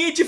seguinte,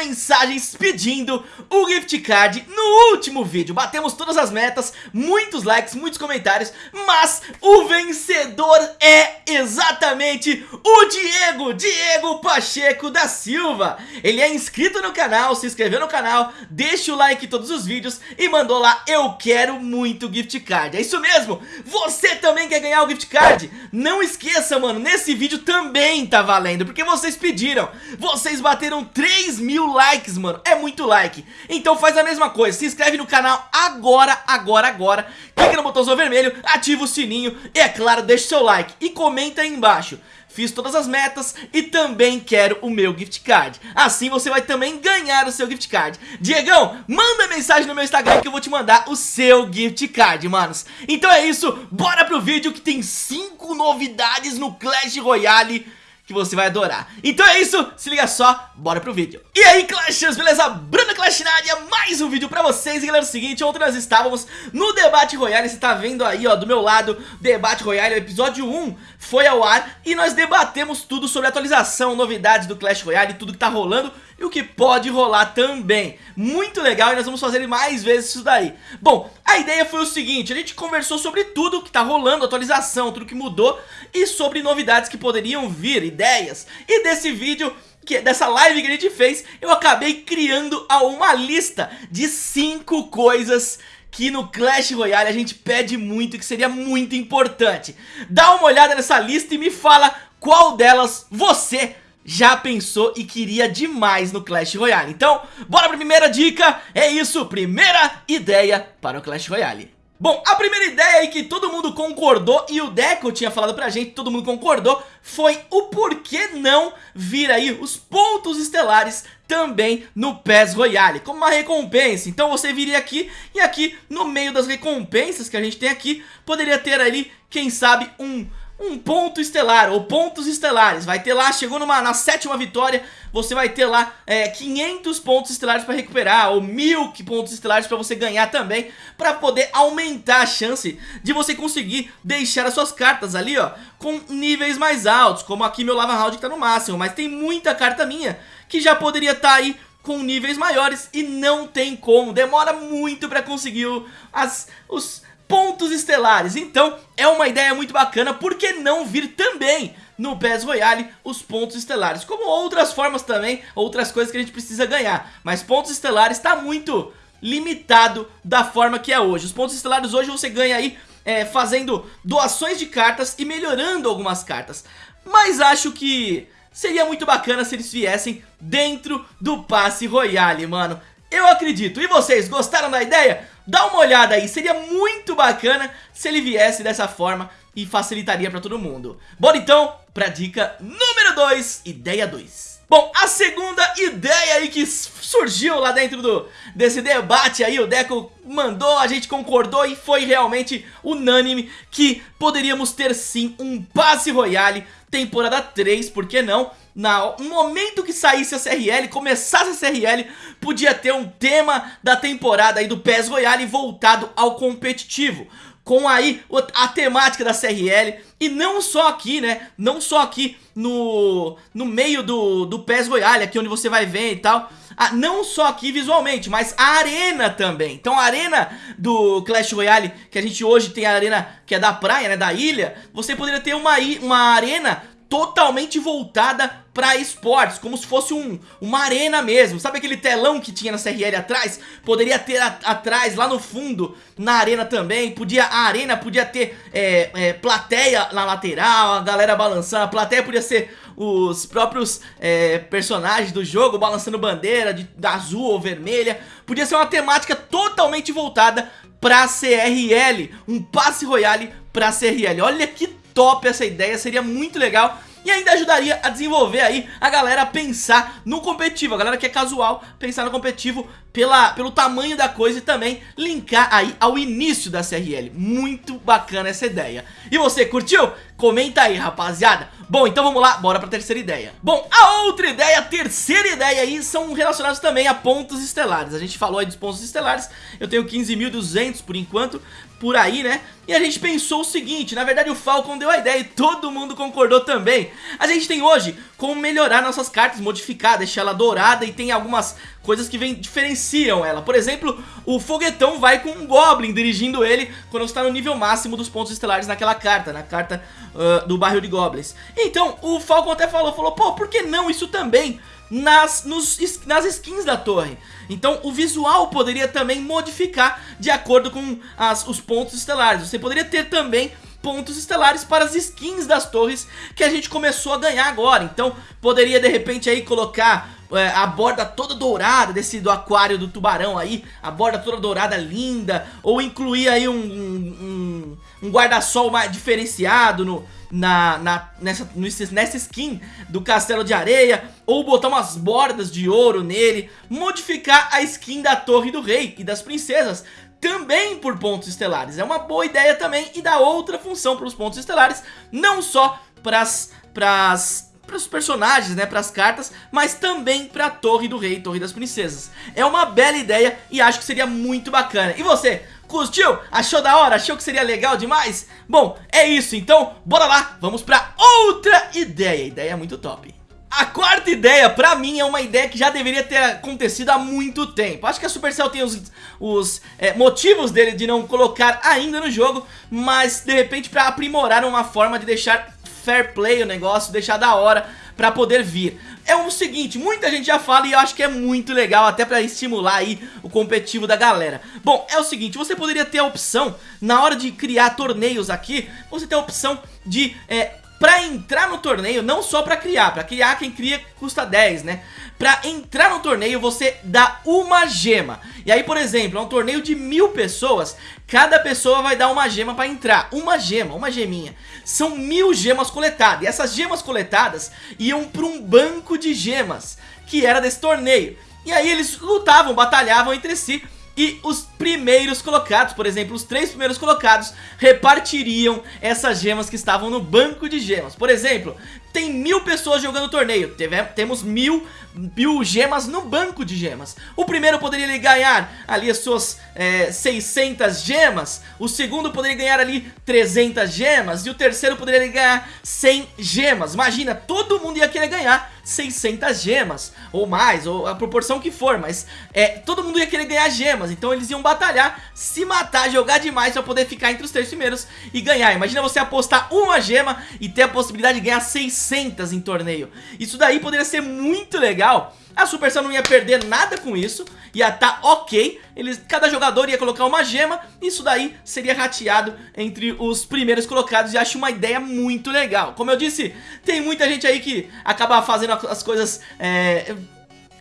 mensagens pedindo o gift card no último vídeo. Batemos todas as metas, muitos likes, muitos comentários Mas o vencedor é exatamente o Diego, Diego Pacheco da Silva. Ele é inscrito no canal, se inscreveu no canal, deixa o like em todos os vídeos E mandou lá, eu quero muito gift card. É isso mesmo, você também quer ganhar o gift card? Não esqueça, mano, nesse vídeo também tá valendo Porque vocês pediram. Vocês bateram 3 mil likes, mano. É muito like. Então faz a mesma coisa. Se inscreve no canal agora, agora, agora. Clica no botãozinho vermelho Ativa o sininho E é claro, deixa o seu like. E comenta aí embaixo. Fiz todas as metas e também quero o meu gift card. Assim você vai também ganhar o seu gift card. Diegão, manda mensagem no meu Instagram que eu vou te mandar o seu gift card, manos. Então é isso, bora pro vídeo que tem 5 novidades no Clash Royale que você vai adorar. Então é isso, se liga só, bora pro vídeo. E aí Clashers, beleza? Bruna Clash na área, mais um vídeo pra vocês. E galera, é o seguinte, ontem nós estávamos no Debate Royale Você tá vendo aí, ó, do meu lado, Debate Royale, episódio 1 foi ao ar E nós debatemos tudo sobre atualização, novidades do Clash Royale, tudo que tá rolando e o que pode rolar também. Muito legal e nós vamos fazer mais vezes isso daí. Bom, a ideia foi o seguinte, a gente conversou sobre tudo que tá rolando, atualização, tudo que mudou e sobre novidades que poderiam vir, ideias. E desse vídeo que, dessa live que a gente fez, eu acabei criando uma lista de 5 coisas que no Clash Royale a gente pede muito e que seria muito importante. Dá uma olhada nessa lista e me fala qual delas você já pensou e queria demais no Clash Royale. Então, bora pra primeira dica, é isso, primeira ideia para o Clash Royale. Bom, a primeira ideia aí que todo mundo concordou e o Deco tinha falado pra gente, todo mundo concordou, foi o porquê não vir aí os pontos estelares também no PES Royale, como uma recompensa. Então você viria aqui e aqui no meio das recompensas que a gente tem aqui, poderia ter ali, quem sabe, um um ponto estelar, ou pontos estelares. Vai ter lá, chegou numa, na sétima vitória Você vai ter lá é, 500 pontos estelares para recuperar Ou mil pontos estelares para você ganhar também Para poder aumentar a chance de você conseguir deixar as suas cartas ali ó Com níveis mais altos Como aqui meu Lava Round que tá no máximo. Mas tem muita carta minha que já poderia estar tá aí com níveis maiores e não tem como, demora muito para conseguir o, as, os, pontos estelares. Então é uma ideia muito bacana, por que não vir também no PES Royale os pontos estelares? Como outras formas também, outras coisas que a gente precisa ganhar. Mas pontos estelares está muito limitado da forma que é hoje. Os pontos estelares hoje você ganha aí é, fazendo doações de cartas e melhorando algumas cartas. Mas acho que seria muito bacana se eles viessem dentro do passe Royale, mano. Eu acredito. E vocês, gostaram da ideia? Dá uma olhada aí, seria muito bacana se ele viesse dessa forma e facilitaria pra todo mundo. Bora então pra dica número 2, ideia 2. Bom, a segunda ideia aí que surgiu lá dentro do, desse debate aí, o Deco mandou, a gente concordou e foi realmente unânime que poderíamos ter sim um passe royale temporada 3, por que não? No momento que saísse a CRL, começasse a CRL, podia ter um tema da temporada aí do PES Royale voltado ao competitivo. Com aí a temática da CRL e não só aqui, né, não só aqui no, no meio do, do PES Royale, aqui onde você vai ver e tal, ah, não só aqui visualmente, mas a arena também. Então a arena do Clash Royale, que a gente hoje tem a arena que é da praia, né, da ilha, você poderia ter uma, uma arena totalmente voltada para esportes, como se fosse um, uma arena mesmo. Sabe aquele telão que tinha na CRL atrás? Poderia ter a, atrás, lá no fundo, na arena também. Podia A arena podia ter é, é, plateia na lateral, a galera balançando. A plateia podia ser os próprios é, personagens do jogo balançando bandeira de, de azul ou vermelha. Podia ser uma temática totalmente voltada pra CRL. Um passe royale pra CRL. Olha que top essa ideia, seria muito legal e ainda ajudaria a desenvolver aí a galera a pensar no competitivo, a galera que é casual, pensar no competitivo pela, pelo tamanho da coisa e também linkar aí ao início da CRL. Muito bacana essa ideia. E você curtiu? Comenta aí, rapaziada. Bom, então vamos lá, bora pra terceira ideia. Bom, a outra ideia, a terceira ideia aí, são relacionados também a pontos estelares. A gente falou aí dos pontos estelares, eu tenho 15.200 por enquanto, por aí, né? E a gente pensou o seguinte, na verdade o Falcon deu a ideia e todo mundo concordou também. A gente tem hoje como melhorar nossas cartas, modificar, deixar ela dourada e tem algumas coisas que vem, diferenciam ela. Por exemplo, o foguetão vai com um Goblin dirigindo ele quando está no nível máximo dos pontos estelares naquela carta, na carta uh, do bairro de Goblins. Então, o Falcon até falou, falou, pô, por que não isso também nas, nos, nas skins da torre. Então o visual poderia também modificar de acordo com as, os pontos estelares. Você poderia ter também pontos estelares para as skins das torres que a gente começou a ganhar agora. Então poderia de repente aí colocar é, a borda toda dourada desse do aquário do tubarão aí, a borda toda dourada linda, ou incluir aí um, um, um guarda-sol mais diferenciado no, na, na, nessa, nessa skin do castelo de areia, ou botar umas bordas de ouro nele, modificar a skin da torre do rei e das princesas, também por pontos estelares. É uma boa ideia também e dá outra função para os pontos estelares, não só para as para os personagens, né, para as cartas, mas também para a Torre do Rei, Torre das Princesas. É uma bela ideia e acho que seria muito bacana. E você, curtiu? Achou da hora? Achou que seria legal demais? Bom, é isso, então bora lá, vamos para outra ideia, ideia muito top. A quarta ideia, pra mim, é uma ideia que já deveria ter acontecido há muito tempo. Acho que a Supercell tem os, os é, motivos dele de não colocar ainda no jogo, mas de repente pra aprimorar uma forma de deixar fair play o negócio, deixar da hora pra poder vir. É o seguinte, muita gente já fala e eu acho que é muito legal até pra estimular aí o competitivo da galera. Bom, é o seguinte, você poderia ter a opção, na hora de criar torneios aqui, você tem a opção de é, Pra entrar no torneio, não só pra criar, pra criar quem cria custa 10, né? Pra entrar no torneio você dá uma gema. E aí, por exemplo, é um torneio de mil pessoas Cada pessoa vai dar uma gema pra entrar. Uma gema, uma geminha. São mil gemas coletadas. E essas gemas coletadas iam pra um banco de gemas Que era desse torneio. E aí eles lutavam, batalhavam entre si e os primeiros colocados, por exemplo, os três primeiros colocados repartiriam essas gemas que estavam no banco de gemas. Por exemplo, tem mil pessoas jogando o torneio, Teve, temos mil, mil gemas no banco de gemas. O primeiro poderia ganhar ali as suas é, 600 gemas, o segundo poderia ganhar ali 300 gemas e o terceiro poderia ganhar 100 gemas. Imagina, todo mundo ia querer ganhar 600 gemas, ou mais, ou a proporção que for, mas é, todo mundo ia querer ganhar gemas, então eles iam batalhar, se matar, jogar demais pra poder ficar entre os três primeiros e ganhar. Imagina você apostar uma gema e ter a possibilidade de ganhar 600 em torneio. Isso daí poderia ser muito legal a Supercell não ia perder nada com isso, ia tá ok, eles, cada jogador ia colocar uma gema, isso daí seria rateado entre os primeiros colocados e acho uma ideia muito legal. Como eu disse, tem muita gente aí que acaba fazendo as coisas... É,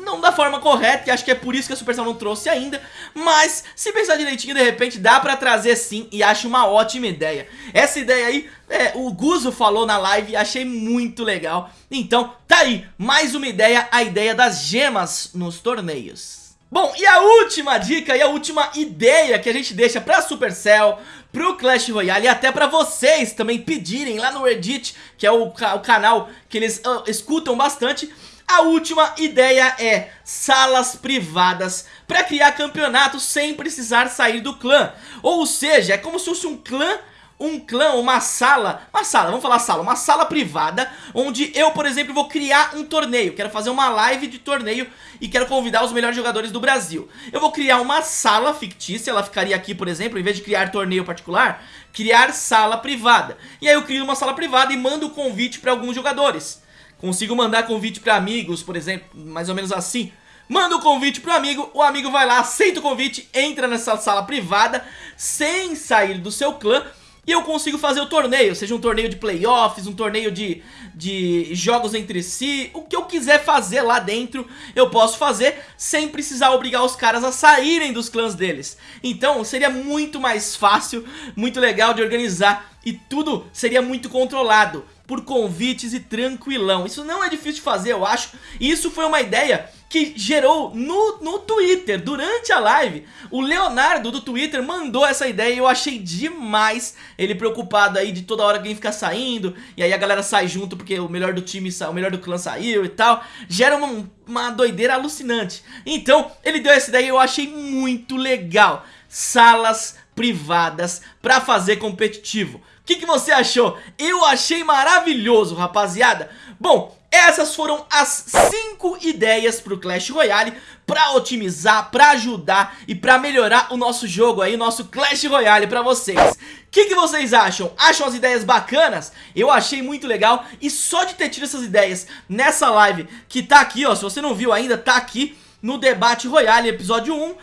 não da forma correta, e acho que é por isso que a Supercell não trouxe ainda, mas se pensar direitinho, de repente dá pra trazer sim, e acho uma ótima ideia. Essa ideia aí é, o Guzo falou na live e achei muito legal. Então, tá aí, mais uma ideia, a ideia das gemas nos torneios. Bom, e a última dica e a última ideia que a gente deixa pra Supercell, pro Clash Royale e até pra vocês também pedirem lá no Reddit, que é o, o canal que eles uh, escutam bastante, a última ideia é salas privadas para criar campeonatos sem precisar sair do clã. Ou seja, é como se fosse um clã um clã, uma sala, uma sala, vamos falar sala, uma sala privada, onde eu, por exemplo, vou criar um torneio, quero fazer uma live de torneio e quero convidar os melhores jogadores do Brasil. Eu vou criar uma sala fictícia, ela ficaria aqui, por exemplo, em vez de criar torneio particular, criar sala privada. E aí eu crio uma sala privada e mando o convite para alguns jogadores. Consigo mandar convite para amigos, por exemplo, mais ou menos assim. Manda o convite pro amigo, o amigo vai lá, aceita o convite, entra nessa sala privada, sem sair do seu clã e eu consigo fazer o torneio, seja um torneio de playoffs, um torneio de, de jogos entre si, o que eu quiser fazer lá dentro, eu posso fazer sem precisar obrigar os caras a saírem dos clãs deles. Então seria muito mais fácil, muito legal de organizar e tudo seria muito controlado por convites e tranquilão. Isso não é difícil de fazer, eu acho. E isso foi uma ideia que gerou no, no Twitter, durante a live. O Leonardo do Twitter mandou essa ideia e eu achei demais ele preocupado aí de toda hora alguém ficar saindo, e aí a galera sai junto porque o melhor do time, o melhor do clã saiu e tal. Gera uma, uma doideira alucinante. Então, ele deu essa ideia e eu achei muito legal. Salas privadas pra fazer competitivo. O que, que você achou? Eu achei maravilhoso, rapaziada. Bom, essas foram as 5 ideias pro Clash Royale pra otimizar, pra ajudar e pra melhorar o nosso jogo aí, o nosso Clash Royale pra vocês. O que, que vocês acham? Acham as ideias bacanas? Eu achei muito legal e só de ter tido essas ideias nessa live que tá aqui, ó, se você não viu ainda, tá aqui no Debate Royale, episódio 1.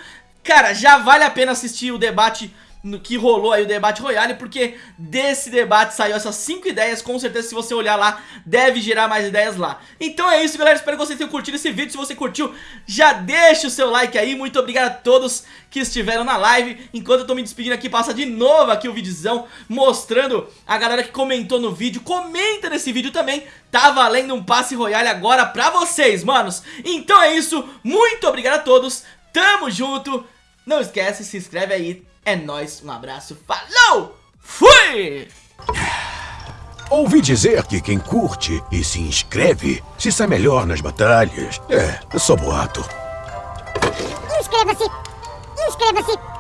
Cara, já vale a pena assistir o debate no que rolou aí o debate Royale, porque desse debate saiu essas 5 ideias, com certeza se você olhar lá, deve gerar mais ideias lá. Então é isso galera, espero que vocês tenham curtido esse vídeo, se você curtiu, já deixa o seu like aí, muito obrigado a todos que estiveram na live, enquanto eu tô me despedindo aqui, passa de novo aqui o videozão, mostrando a galera que comentou no vídeo, comenta nesse vídeo também, tá valendo um passe Royale agora pra vocês, manos. Então é isso, muito obrigado a todos, tamo junto, não esquece, se inscreve aí, é nóis, um abraço, falou! Fui! Ouvi dizer que quem curte e se inscreve se sai melhor nas batalhas. É, só boato. Inscreva-se! Inscreva-se!